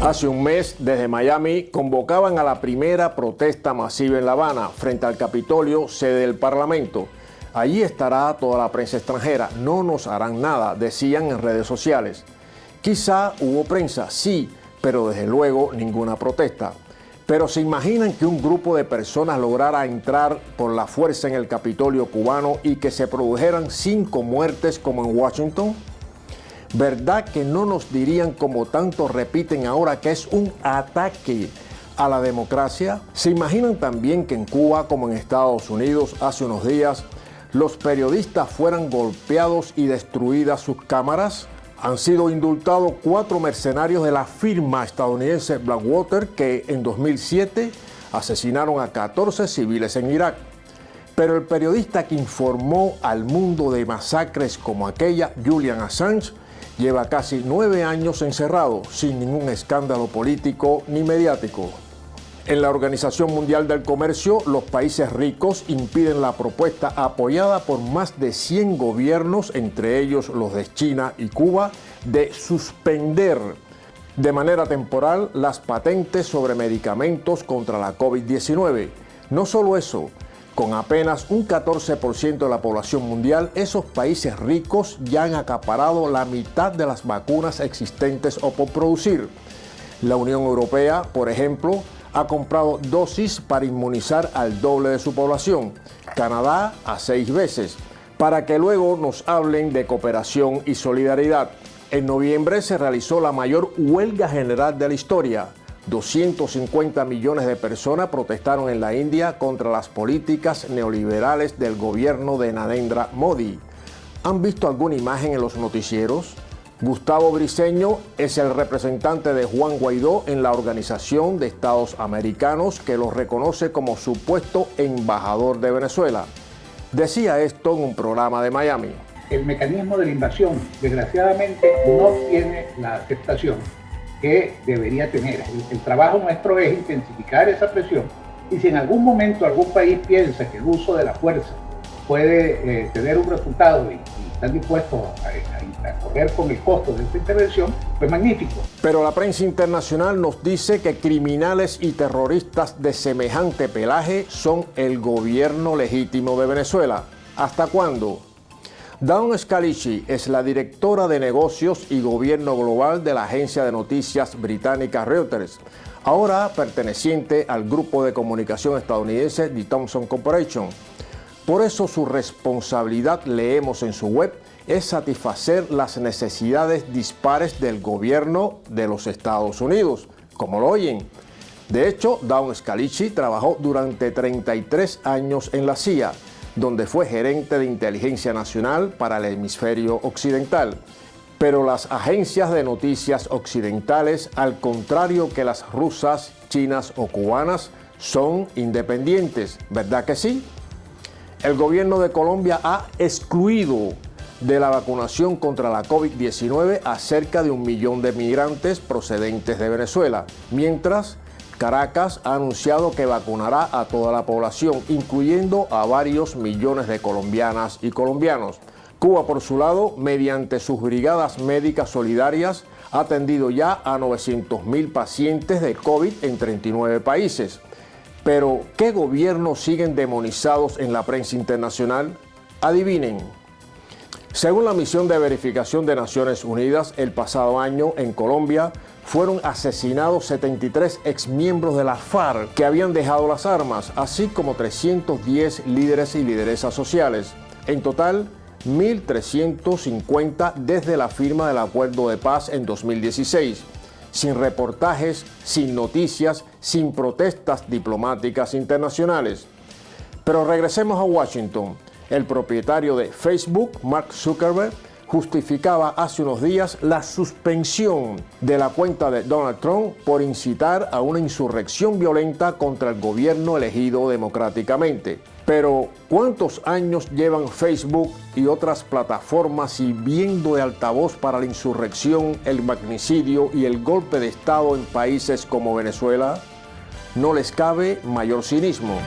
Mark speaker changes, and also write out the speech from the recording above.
Speaker 1: Hace un mes, desde Miami, convocaban a la primera protesta masiva en La Habana, frente al Capitolio, sede del Parlamento. Allí estará toda la prensa extranjera. No nos harán nada, decían en redes sociales. Quizá hubo prensa, sí, pero desde luego ninguna protesta. Pero ¿se imaginan que un grupo de personas lograra entrar por la fuerza en el Capitolio cubano y que se produjeran cinco muertes como en Washington? ¿Verdad que no nos dirían como tanto repiten ahora que es un ataque a la democracia? ¿Se imaginan también que en Cuba, como en Estados Unidos hace unos días, los periodistas fueran golpeados y destruidas sus cámaras? Han sido indultados cuatro mercenarios de la firma estadounidense Blackwater que en 2007 asesinaron a 14 civiles en Irak. Pero el periodista que informó al mundo de masacres como aquella, Julian Assange, lleva casi nueve años encerrado sin ningún escándalo político ni mediático. En la Organización Mundial del Comercio, los países ricos impiden la propuesta apoyada por más de 100 gobiernos, entre ellos los de China y Cuba, de suspender de manera temporal las patentes sobre medicamentos contra la COVID-19. No solo eso, con apenas un 14% de la población mundial, esos países ricos ya han acaparado la mitad de las vacunas existentes o por producir. La Unión Europea, por ejemplo, ha comprado dosis para inmunizar al doble de su población, Canadá a seis veces, para que luego nos hablen de cooperación y solidaridad. En noviembre se realizó la mayor huelga general de la historia, 250 millones de personas protestaron en la India contra las políticas neoliberales del gobierno de Narendra Modi. ¿Han visto alguna imagen en los noticieros? Gustavo Briceño es el representante de Juan Guaidó en la Organización de Estados Americanos que lo reconoce como supuesto embajador de Venezuela. Decía esto en un programa de Miami.
Speaker 2: El mecanismo de la invasión, desgraciadamente, no tiene la aceptación que debería tener. El, trabajo nuestro es intensificar esa presión y si en algún momento algún país piensa que el uso de la fuerza puede eh, tener un resultado y, y están dispuestos a, a, correr con el costo de esta intervención, pues magnífico.
Speaker 1: Pero la prensa internacional nos dice que criminales y terroristas de semejante pelaje son el gobierno legítimo de Venezuela. ¿Hasta cuándo? Dawn Scalici es la directora de negocios y gobierno global de la agencia de noticias británica Reuters, ahora perteneciente al grupo de comunicación estadounidense The Thomson Corporation. Por eso su responsabilidad, leemos en su web, es satisfacer las necesidades dispares del gobierno de los Estados Unidos, como lo oyen. De hecho, Dawn Scalici trabajó durante 33 años en la CIA, donde fue gerente de inteligencia nacional para el hemisferio occidental. Pero las agencias de noticias occidentales, al contrario que las rusas, chinas o cubanas, son independientes, ¿verdad que sí? El gobierno de Colombia ha excluido de la vacunación contra la COVID-19 a cerca de un millón de migrantes procedentes de Venezuela, mientras Caracas ha anunciado que vacunará a toda la población, incluyendo a varios millones de colombianas y colombianos. Cuba, por su lado, mediante sus brigadas médicas solidarias, ha atendido ya a 900.000 pacientes de COVID en 39 países. Pero, ¿qué gobiernos siguen demonizados en la prensa internacional? Adivinen. Según la misión de verificación de Naciones Unidas, el pasado año en Colombia fueron asesinados 73 exmiembros de la FARC que habían dejado las armas, así como 310 líderes y lideresas sociales. En total, 1.350 desde la firma del acuerdo de paz en 2016, sin reportajes, sin noticias, sin protestas diplomáticas internacionales. Pero regresemos a Washington. El propietario de Facebook, Mark Zuckerberg, justificaba hace unos días la suspensión de la cuenta de Donald Trump por incitar a una insurrección violenta contra el gobierno elegido democráticamente. Pero, ¿cuántos años llevan Facebook y otras plataformas sirviendo de altavoz para la insurrección, el magnicidio y el golpe de Estado en países como Venezuela? No les cabe mayor cinismo.